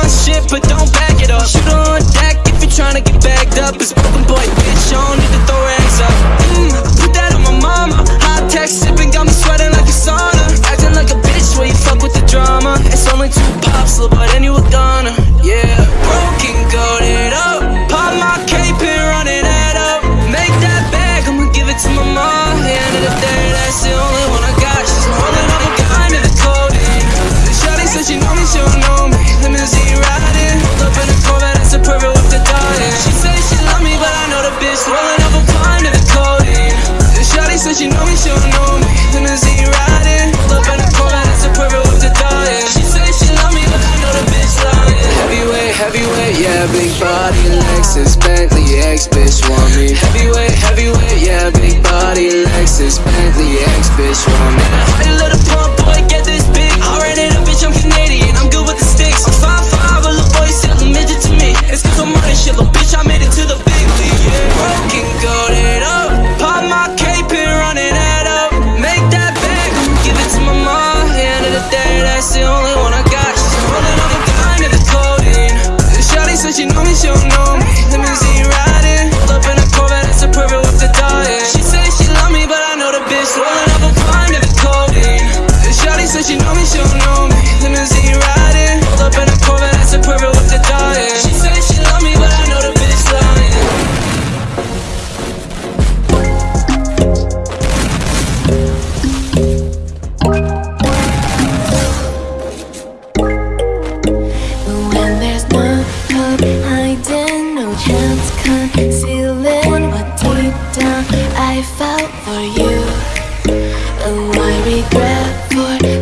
my shit, but don't back it up. Shoot on deck if you're trying to get bagged up. It's broken boy, bitch, I don't need to throw rags up. Mm, Put that on my mama. Hot tech sipping, got me sweating bitch. Heavyweight, heavyweight, yeah, big body, Lexus, Bentley, ex bitch want me. Heavyweight, heavyweight, yeah, big body, Lexus, Bentley, ex bitch want me. I heard a little pump, boy, get this big. I ran it up, bitch, I'm connected. for you. Oh, I regret for.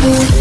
Thank you